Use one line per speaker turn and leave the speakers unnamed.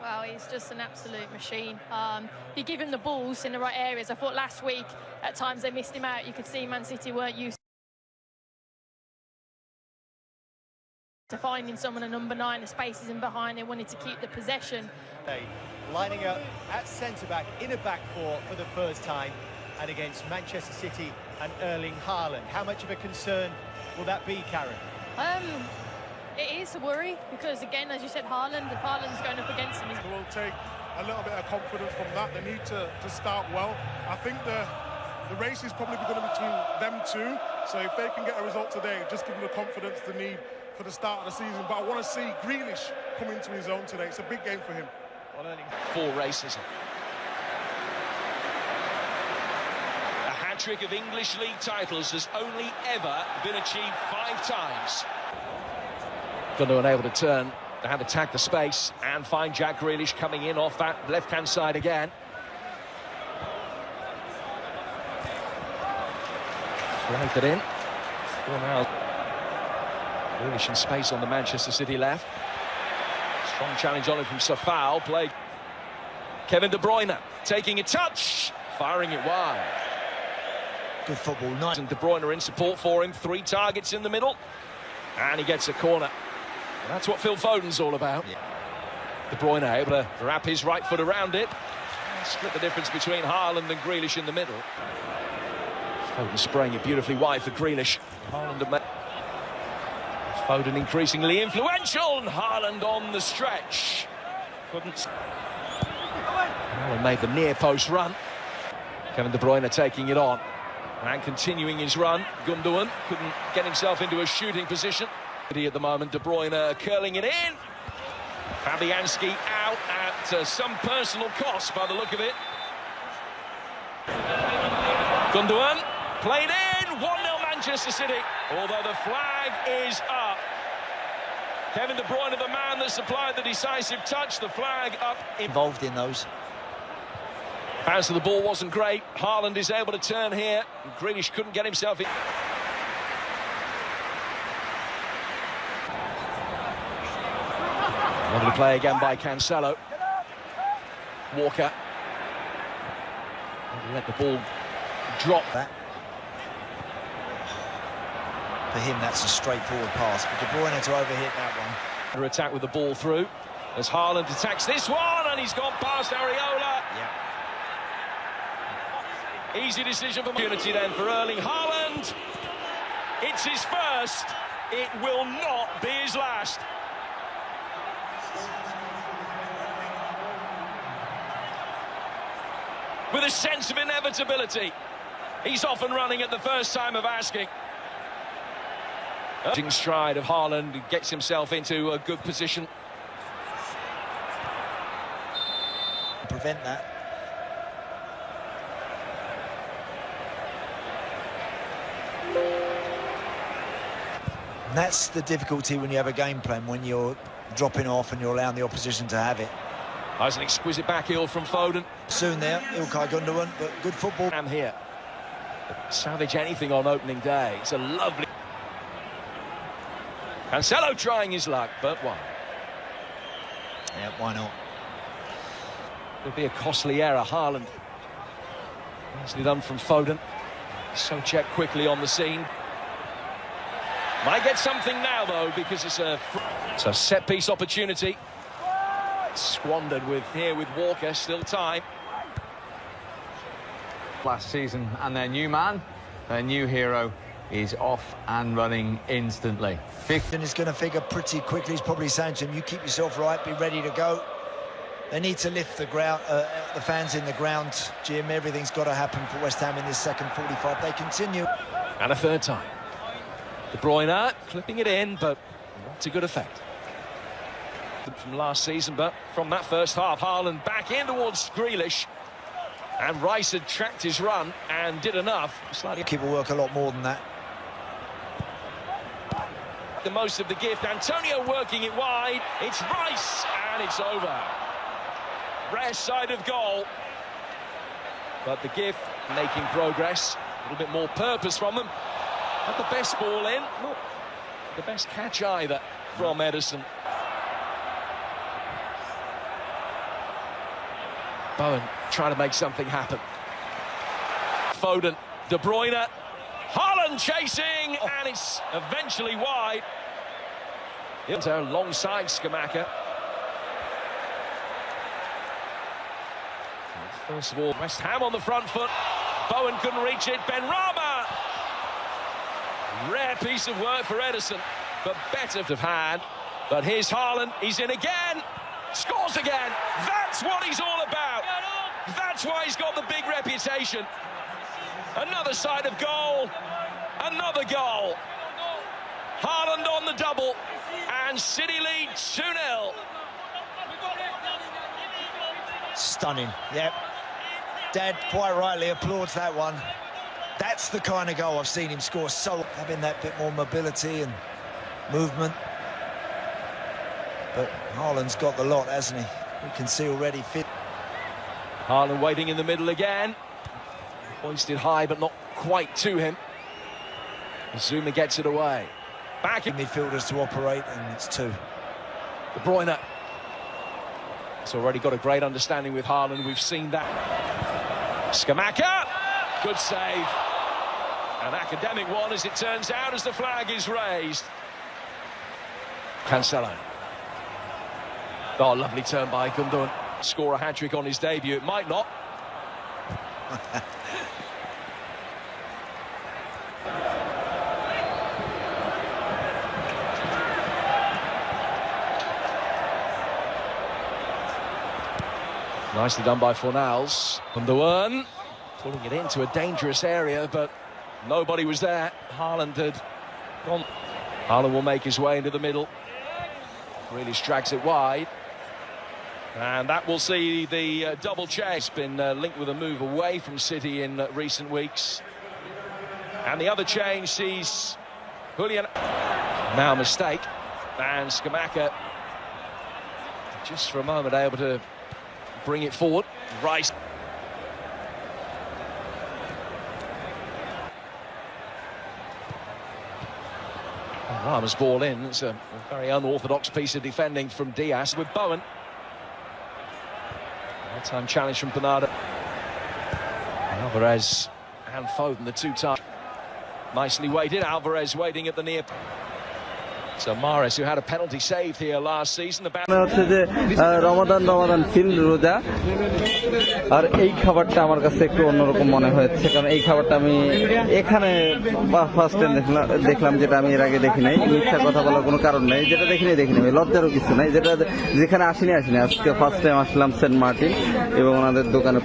Well, he's just an absolute machine. Um, you give him the balls in the right areas. I thought last week, at times they missed him out. You could see Man City weren't used to finding someone a number nine, the spaces in behind. They wanted to keep the possession.
Hey, lining up at centre-back in a back four for the first time and against Manchester City and Erling Haaland. How much of a concern will that be, Karen?
Um, it is a worry because, again, as you said, Haaland, if Haaland's going up against him, he's
will take a little bit of confidence from that. They need to, to start well. I think the the race is probably going to be between them two. So if they can get a result today, just give them the confidence they need for the start of the season. But I want to see Grealish come into his own today. It's a big game for him.
Four races. A hat-trick of English League titles has only ever been achieved five times. Able to turn to have attacked the space and find Jack Grealish coming in off that left-hand side again. Flagged it in. Now. Grealish in space on the Manchester City left. Strong challenge on it from Safal. Played Kevin De Bruyne taking a touch, firing it wide.
Good football, nice.
And De Bruyne in support for him. Three targets in the middle. And he gets a corner. And that's what Phil Foden's all about.
Yeah.
De Bruyne able to wrap his right foot around it. Split the difference between Haaland and Grealish in the middle. Foden spraying it beautifully wide for Grealish. Haaland and Foden increasingly influential, and Haaland on the stretch. Couldn't. Haaland made the near post run. Kevin De Bruyne taking it on. And continuing his run. Gundogan couldn't get himself into a shooting position. At the moment, De Bruyne curling it in. Fabianski out at uh, some personal cost by the look of it. Gundogan played in, 1-0 Manchester City. Although the flag is up. Kevin De Bruyne, the man that supplied the decisive touch, the flag up.
Involved in those.
Pass of the ball wasn't great. Haaland is able to turn here. Grealish couldn't get himself in. Lovely play again by Cancelo. Walker. Let the ball drop.
That. For him, that's a straightforward pass. But De Bruyne to overhit that one.
Under attack with the ball through. As Haaland attacks this one, and he's gone past Areola.
Yeah.
Easy decision for opportunity then for Erling Haaland. It's his first. It will not be his last. With a sense of inevitability. He's off and running at the first time of asking. Stride of Haaland gets himself into a good position.
Prevent that. And that's the difficulty when you have a game plan, when you're dropping off and you're allowing the opposition to have it.
There's an exquisite back heel from Foden.
Soon there, Ilkay Gundogan, but good football.
I'm here. Savage anything on opening day. It's a lovely... Cancelo trying his luck, but why?
Yeah, why not?
It'll be a costly error, Haaland. Nicely done from Foden. So check quickly on the scene. Might get something now, though, because it's a, it's a set-piece opportunity. Squandered with here with Walker, still time.
Last season, and their new man, their new hero, is off and running instantly.
And is going to figure pretty quickly. He's probably saying to him, you keep yourself right, be ready to go. They need to lift the ground, uh, the fans in the ground, Jim. Everything's got to happen for West Ham in this second 45. They continue.
And a third time. De Bruyne clipping it in, but not to good effect. From last season, but from that first half, Haaland back in towards Grealish. And Rice had tracked his run and did enough. Slightly
Keep will work a lot more than that.
the most of the gift. Antonio working it wide. It's Rice, and it's over. Rare side of goal. But the gift making progress. A little bit more purpose from them. Not the best ball in. Not the best catch either from Ederson. Bowen trying to make something happen. Foden, De Bruyne, Haaland chasing, and it's eventually wide. Into alongside Scamacca. First of all, West Ham on the front foot. Bowen couldn't reach it. Benrahma. Rare piece of work for Ederson, but better of hand. But here's Haaland. He's in again. Scores again. That's what he's all. That's why he's got the big reputation. Another side of goal. Another goal. Haaland on the double. And City lead 2-0.
Stunning, yep. Dad quite rightly applauds that one. That's the kind of goal I've seen him score. So having that bit more mobility and movement. But Haaland's got the lot, hasn't he? We can see already fit.
Haaland waiting in the middle again. Hoisted high, but not quite to him. Zouma gets it away. Back in
midfielders to operate, and it's two.
De Bruyne. He's already got a great understanding with Haaland. We've seen that. Scamacca. Good save. An academic one, as it turns out, as the flag is raised. Cancelo. Oh, lovely turn by Gundogan. Score a hat-trick on his debut. It might not. Nicely done by Fornals. Gundogan pulling it into a dangerous area, but nobody was there. Haaland had gone. Haaland will make his way into the middle. Really drags it wide. And that will see the uh, double chase. Been uh, linked with a move away from City in uh, recent weeks. And the other change sees Julian. Now mistake. And Scamacca just for a moment able to bring it forward. Rice. Rama's ball in. It's a very unorthodox piece of defending from Dias with Bowen. Time challenge from Bernardo. Alvarez and Foden, the two time. Nicely weighted. Alvarez waiting at the near. So Mares, who had a penalty saved here last season, the
হচ্ছে যে রমাদান রমাদান feel রোজা। আর এই খাবারটা আমার কাছে একটু অন্যরকম মনে হয়েছে কারণ এই খাবারটা আমি এখানে ফার্স্ট টাইম দেখলাম দেখলাম যেটা আমি এর আগে দেখি নাই। মিথ্যা কথা বলার কোনো কারণ নেই যেটা দেখিনি দেখিনি আমি। লজ্জারও কিছু নাই যেটা যেখানে আসিনি আসিনি। আজকে ফার্স্ট টাইম আসলাম সেন্ট মার্টিন এবং ওনাদের দোকানে